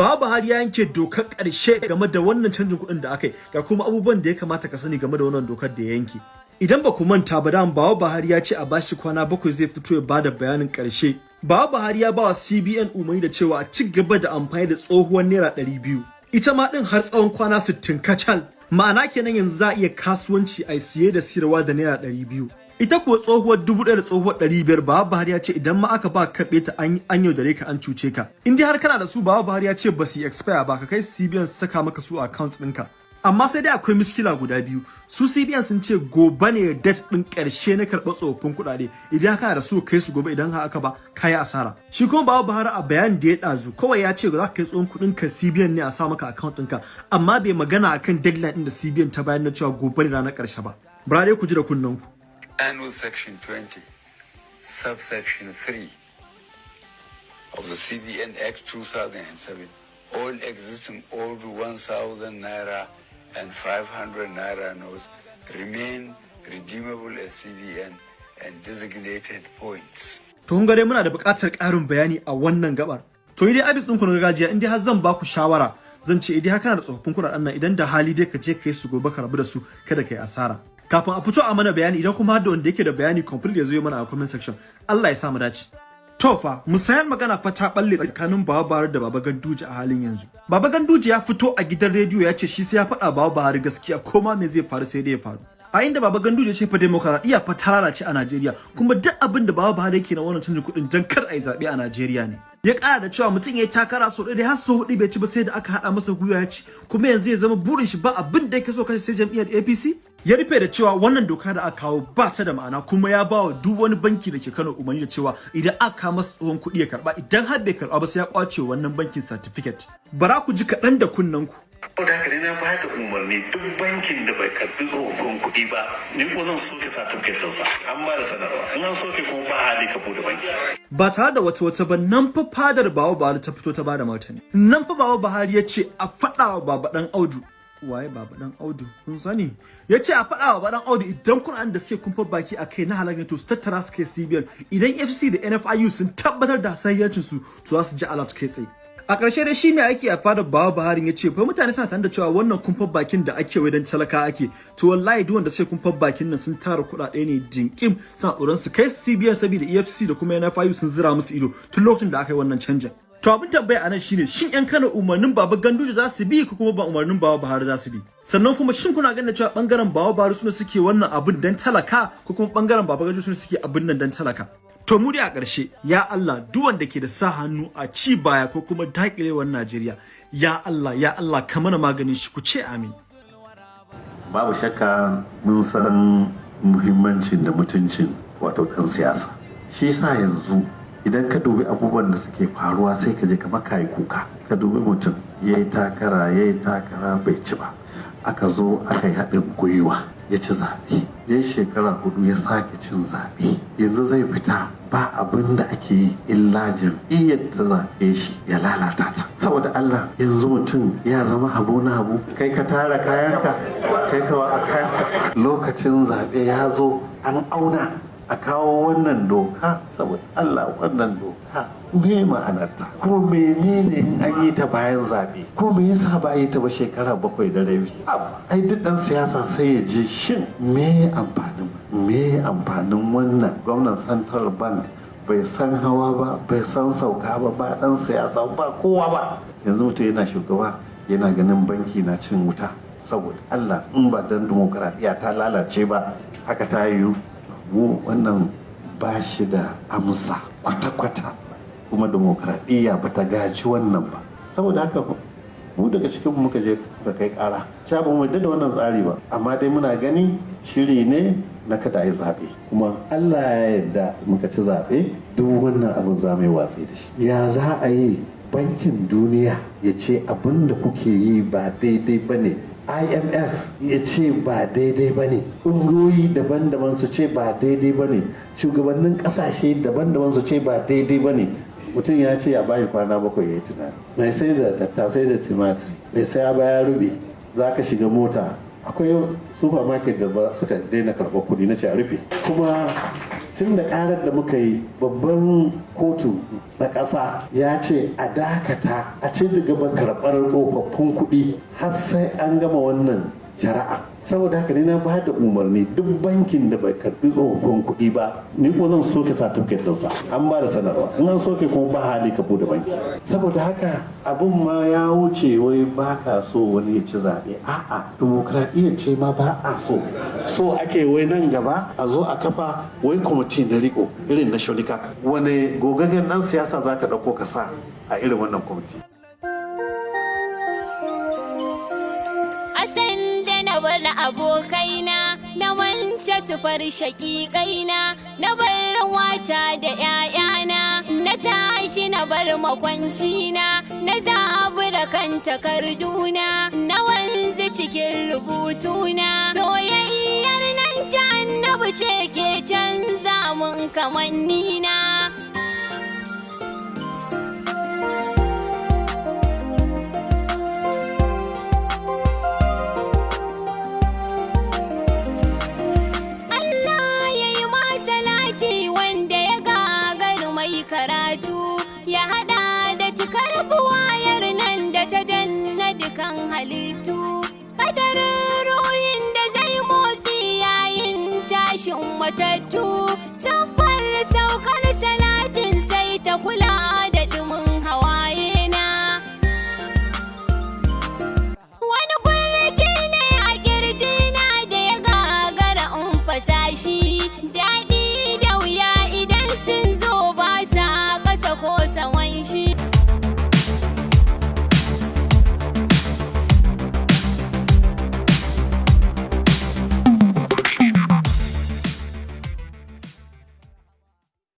ba Buhari ya yanke dokar ƙarshe game da wannan canjin kuɗin da aka yi. Ga kuma abubuwan da ya kamata ka sani game da wannan dokar da ya yanke. Idan ba ku manta ba da bawa Buhari ya ce a bashi kwana bakwai zai fito ya ba da bayanin ƙarshe. Bawa Buhari ya bawa CBN umarni da cewa a ci gaba da amfani da tsohuwar naira ɗari biyu. Ita ma ɗin har tsawon kwana sittin kacal. Ma'ana kenan yanzu za a iya kasuwanci a siye da siyarwa da naira ɗari biyu. Ita kuwa tsohuwar dubu ɗaya da tsohuwar ɗari biyar bawa Buhari ya ce idan ma aka ba karɓe ta an yaudare ka an cuce ka. In dai har kana da su bawa Buhari ya ce ba su expire ba ka kai CBN su saka maka su a account ɗinka. Amma sai dai akwai miskila guda biyu. Su CBN sun ce gobe ne date ɗin ƙarshe na karɓar tsofaffin kuɗaɗe. Idan kana da su kai su gobe. Idan haka ba kayi asara. Shi kuma bawa Buhari a bayan da ya ɗazu kawai ya ce za ka kai tsohon kuɗin ka CBN ne a sa maka account ɗinka. Amma bai magana akan deadline ɗin da CBN ta bayan na cewa gobe ne ranar ƙarshe ba. Bara ku ji da kunnen ku. Annual Section 20, subsection 3 of the CBN Act 2007, all existing old 1,000 naira and 500 naira notes remain redeemable as CBN and designated points. To gare muna da buƙatar ƙarin bayani a wannan gabar. To dai abis ɗin ku na gargajiya in dai har zan ba ku shawara zan ce idan kana da tsofaffin kuɗaɗen nan idan da hali dai ka je ka yi su gobe ka rabu da su kada ka yi asara. Kafin a fito a mana bayani idan kuma da wanda yake da bayani complete ya zo mana a comment section Allah ya sa mu dace. To fa musayar magana fa ta balle tsakanin Baba Buhari da Baba Ganduje a halin yanzu. Baba Ganduje ya fito a gidan rediyo ya ce shi sai ya faɗa Baba Buhari gaskiya ko ma me zai faru sai dai ya faru. A inda Baba Ganduje ce fa demokaradiyya fa ta lalace a Najeriya kuma duk abin da Baba Buhari yake na wannan canjin kuɗin jan kar a yi zaɓe a Najeriya ne. Ya ƙara da cewa mutum ya takara sau ɗaya har sau huɗu bai ci ba sai da aka haɗa masa gwiwa ya ci kuma yanzu ya zama burin shi ba abin da yake so kashe sai jam'iyyar APC ya rufe da cewa wannan doka da aka kawo ba ta da ma'ana kuma ya ba wa duk wani banki da ke Kano umarni da cewa idan aka kawo masa tsohon kuɗi ya karɓa idan har bai karɓa ba sai ya ƙwace wannan bankin certificate. Bara ku ji kaɗan da kunnen ku. Saboda haka ne na ba da umarni duk bankin da bai karɓi tsohon kuɗi ba ni ko zan soke certificate ɗinsa. An ba da sanarwa. In an soke kuma ba hali ka buɗe banki. Ba tare da wata wata ba nan fa fadar bawa Buhari ta fito ta ba da martani. Nan fa bawa Buhari ya ce a faɗa wa baba dan Audu waye baba dan Audu? Kun sani? Ya ce a faɗa wa baba dan Audu idan Qur'an da suke kumfa baki a kai na halaka to su tattara su kai CBN idan FCC da NFIU sun tabbatar da sayyancin su to za su ji alert kai tsaye. A ƙarshe dai shi mai aiki a fadar bawa Buhari ya ce fa mutane suna tare da cewa wannan kumfar bakin da ake wai dan talaka ake. To wallahi duk wanda sai kumfar bakin nan sun tara kuɗaɗe ne jinkim suna tsoron su kai CBN saboda EFCC da kuma NFIU sun zira musu ido tun lokacin da aka yi wannan canjin. To abin tambaya a nan shine shin yan Kano umarnin Baba Ganduje za su bi ko kuma ba umarnin Baba Buhari za su bi? Sannan kuma shin kuna ganin cewa ɓangaren Baba Buhari suna suke wannan abin dan talaka ko kuma ɓangaren Baba Ganduje suna suke abin nan dan talaka? To mu dai a ƙarshe ya Allah duk wanda ke da sa hannu a ci baya ko kuma dakilewar Najeriya ya Allah ya Allah ka mana maganin shi ku ce amin. Babu shakka mun san muhimmancin da mutuncin wato ɗan siyasa. Shi sa yanzu idan ka dubi abubuwan da suke faruwa sai ka je kamar kayi kuka. Ka dubi mutum ya yi takara ya yi takara bai ci ba. Aka zo aka yi haɗin gwiwa ya ci zaɓe. Ya yi shekara huɗu ya sake cin zaɓe. Yanzu zai fita ba abin da ake yi illa jam'iyyar ta zaɓe shi ya lalata ta. Saboda Allah yanzu mutum ya zama habu na habu. Kai ka tara kayanka kai ka watsa kayanka. Lokacin zaɓe ya zo an auna. A kawo wannan doka saboda Allah wannan doka me ma'anarta? Ko menene in an yi ta bayan zaɓe? Ko me yasa ba yi ta ba shekara bakwai da rabi? Ai duk dan siyasa sai ya je shin me amfanin me amfanin wannan? Gwamnan central bank bai san hawa ba bai san sauka ba ba dan siyasa ba kowa ba. Yanzu mutum yana shugaba yana ganin banki na cin wuta saboda Allah in ba dan dimokuraɗiyya ta lalace ba haka ta yiwu. Mu wannan ba shi da amsa kwata-kwata. Kuma demokradiyya ba ta gaji wannan ba. Saboda haka mu daga cikin muka je ka kai kara sha ba mu da wannan tsari ba. Amma dai muna gani shiri ne na kada yi zaɓe. Kuma allah ya yarda muka ci zaɓe duk wannan abin za mu yi watsi da shi. Ya za a yi bankin duniya ya ce abin da kuke yi ba daidai ba ne? Imf ya ce ba daidai ba ne. Ƙungiyoyi daban-daban su ce ba daidai ba ne. Shugabannin ƙasashe daban-daban su ce ba daidai ba ne. Mutum ya ce ya bayi kwana bakwai ya yi tunani. Mai sai da tattasai da timatiri mai sai ya baya rube za ka shiga mota. Akwai supermarket da suka daina karɓar kuɗi na ce a rufe. Kuma tun da karar da muka yi babban kotu na ƙasa ya ce a dakata a ci gaba karɓar tsofaffin kuɗi har sai an gama wannan shari'a saboda haka ne na ba da umarni duk bankin da bai karɓi tsofaffin kuɗi ba ni ko zan soke certificate ɗinsa. An ba da sanarwa. In an soke kuma ba hali ka buɗe banki. Saboda haka abin ma ya wuce wai ba ka so wani ya ci zaɓe. A'a dimokuraɗiyya ce ma ba a so. So ake wai nan gaba a zo a kafa wai kwamiti na riko irin na shonika. Wani gogaggen ɗan siyasa za ka ɗauko ka sa a irin wannan kwamiti? Bar abokaina na wance su far shaƙiƙaina na bar wata da ‘ya'yana na tashi na bar makwancina na zabura kan takarduna na wanzu cikin rubutuna soyayyar nan ta annabi ce ke canza mun kamannina. matattu. Safar saukar salatin sai ta kula da dumin hawaye na wani kurki ne a ƙirji na da ya gagara in fasashi daɗi da wuya idan sun zo ba sa kasa ko sawan shi